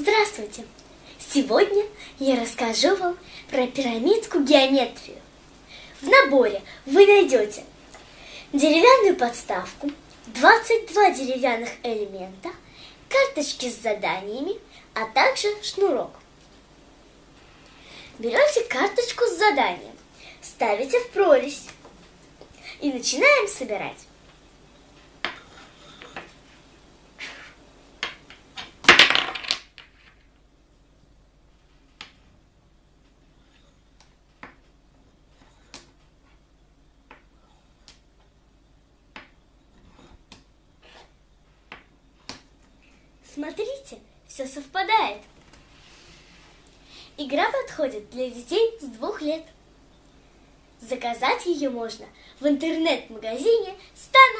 Здравствуйте! Сегодня я расскажу вам про пирамидку геометрию. В наборе вы найдете деревянную подставку, 22 деревянных элемента, карточки с заданиями, а также шнурок. Берете карточку с заданием, ставите в прорезь и начинаем собирать. Смотрите, все совпадает. Игра подходит для детей с двух лет. Заказать ее можно в интернет-магазине «Стану гением».